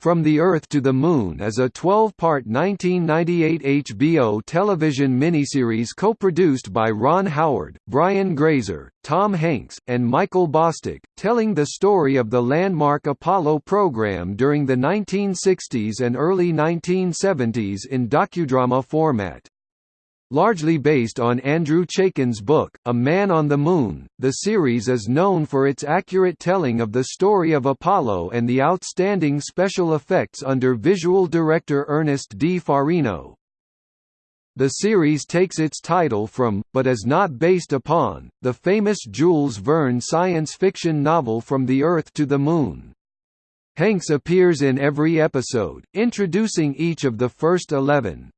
From the Earth to the Moon is a 12-part 1998 HBO television miniseries co-produced by Ron Howard, Brian Grazer, Tom Hanks, and Michael Bostick, telling the story of the landmark Apollo program during the 1960s and early 1970s in docudrama format. Largely based on Andrew Chaikin's book, A Man on the Moon, the series is known for its accurate telling of the story of Apollo and the outstanding special effects under visual director Ernest D. Farino. The series takes its title from, but is not based upon, the famous Jules Verne science fiction novel From the Earth to the Moon. Hanks appears in every episode, introducing each of the first eleven.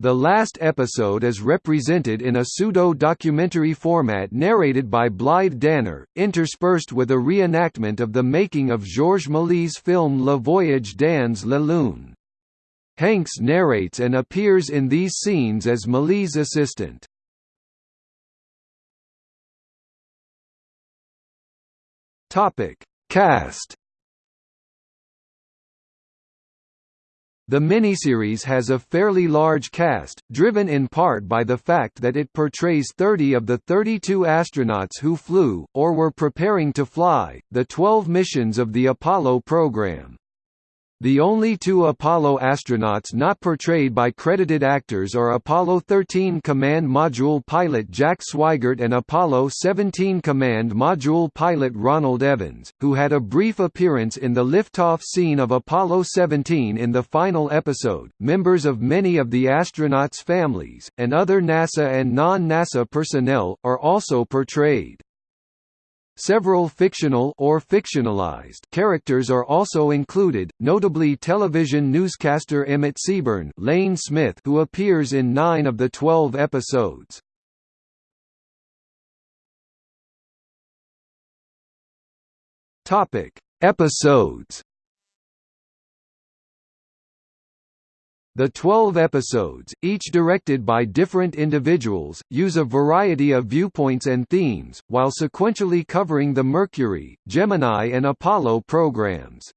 The last episode is represented in a pseudo-documentary format narrated by Blythe Danner, interspersed with a reenactment of the making of Georges Méliès' film Le Voyage dans la Lune. Hanks narrates and appears in these scenes as Méliès' assistant. Cast The miniseries has a fairly large cast, driven in part by the fact that it portrays 30 of the 32 astronauts who flew, or were preparing to fly, the 12 missions of the Apollo program. The only two Apollo astronauts not portrayed by credited actors are Apollo 13 Command Module pilot Jack Swigert and Apollo 17 Command Module pilot Ronald Evans, who had a brief appearance in the liftoff scene of Apollo 17 in the final episode. Members of many of the astronauts' families, and other NASA and non-NASA personnel, are also portrayed. Several fictional or fictionalized characters are also included, notably television newscaster Emmett Seaborn Lane Smith who appears in nine of the twelve episodes. Topic: Episodes The 12 episodes, each directed by different individuals, use a variety of viewpoints and themes, while sequentially covering the Mercury, Gemini and Apollo programs.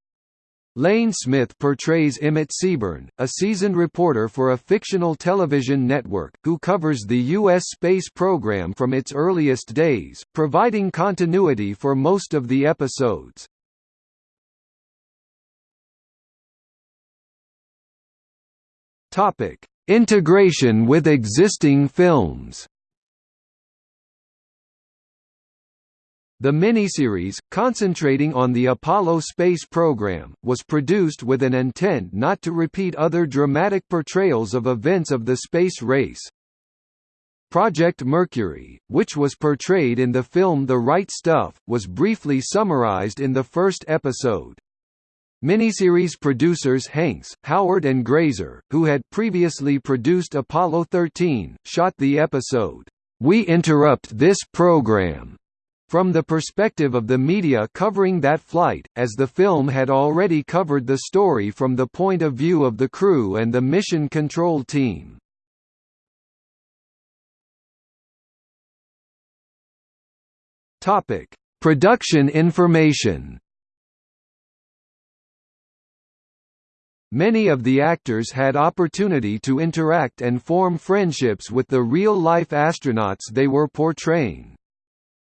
Lane Smith portrays Emmett Seaborn, a seasoned reporter for a fictional television network, who covers the U.S. space program from its earliest days, providing continuity for most of the episodes. Topic: Integration with existing films. The miniseries, concentrating on the Apollo space program, was produced with an intent not to repeat other dramatic portrayals of events of the space race. Project Mercury, which was portrayed in the film The Right Stuff, was briefly summarized in the first episode. Miniseries producers Hanks, Howard and Grazer, who had previously produced Apollo 13, shot the episode, "'We Interrupt This Program' from the perspective of the media covering that flight, as the film had already covered the story from the point of view of the crew and the mission control team. Production information Many of the actors had opportunity to interact and form friendships with the real-life astronauts they were portraying.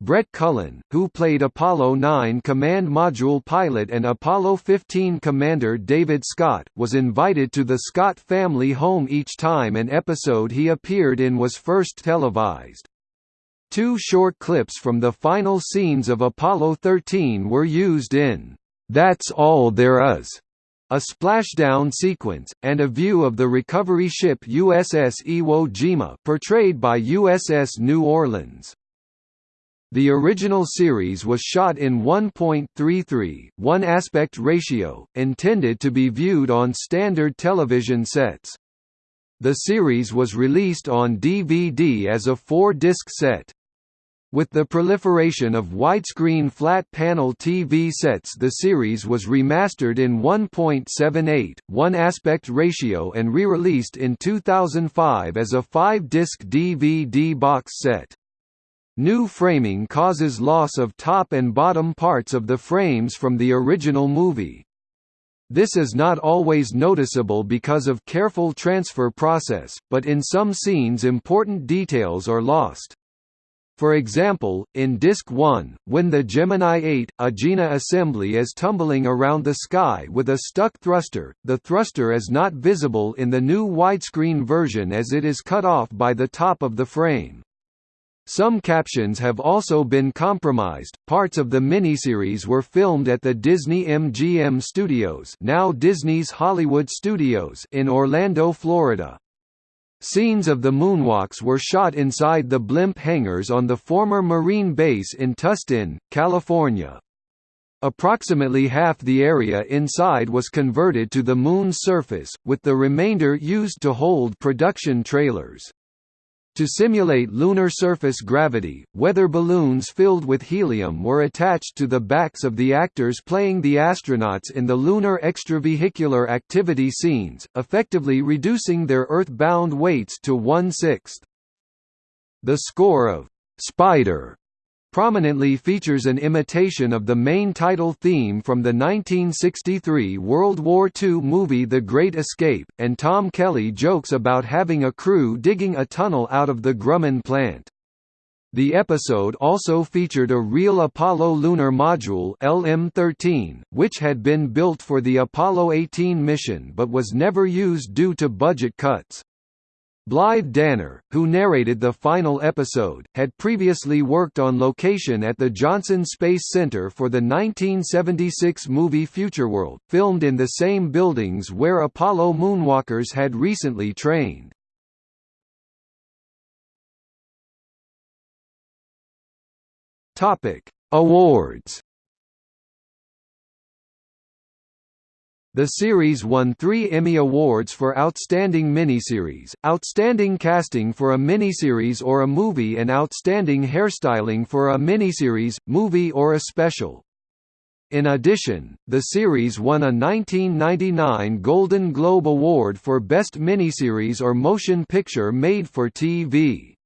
Brett Cullen, who played Apollo 9 Command Module pilot and Apollo 15 Commander David Scott, was invited to the Scott family home each time an episode he appeared in was first televised. Two short clips from the final scenes of Apollo 13 were used in That's All There Is a splashdown sequence, and a view of the recovery ship USS Iwo Jima portrayed by USS New Orleans. The original series was shot in 1.33, 1 aspect ratio, intended to be viewed on standard television sets. The series was released on DVD as a four-disc set. With the proliferation of widescreen flat-panel TV sets the series was remastered in 1.78, 1 aspect ratio and re-released in 2005 as a five-disc DVD box set. New framing causes loss of top and bottom parts of the frames from the original movie. This is not always noticeable because of careful transfer process, but in some scenes important details are lost. For example, in Disc 1, when the Gemini 8, Agena assembly is tumbling around the sky with a stuck thruster, the thruster is not visible in the new widescreen version as it is cut off by the top of the frame. Some captions have also been compromised. Parts of the miniseries were filmed at the Disney MGM Studios, now Disney's Hollywood Studios, in Orlando, Florida. Scenes of the moonwalks were shot inside the blimp hangars on the former Marine base in Tustin, California. Approximately half the area inside was converted to the Moon's surface, with the remainder used to hold production trailers. To simulate lunar surface gravity, weather balloons filled with helium were attached to the backs of the actors playing the astronauts in the lunar extravehicular activity scenes, effectively reducing their Earth-bound weights to one-sixth. The score of «Spider» prominently features an imitation of the main title theme from the 1963 World War II movie The Great Escape, and Tom Kelly jokes about having a crew digging a tunnel out of the Grumman plant. The episode also featured a real Apollo lunar module LM-13, which had been built for the Apollo 18 mission but was never used due to budget cuts. Blythe Danner, who narrated the final episode, had previously worked on location at the Johnson Space Center for the 1976 movie Futureworld, filmed in the same buildings where Apollo moonwalkers had recently trained. Awards The series won three Emmy Awards for Outstanding Miniseries, Outstanding Casting for a Miniseries or a Movie and Outstanding Hairstyling for a Miniseries, Movie or a Special. In addition, the series won a 1999 Golden Globe Award for Best Miniseries or Motion Picture Made for TV.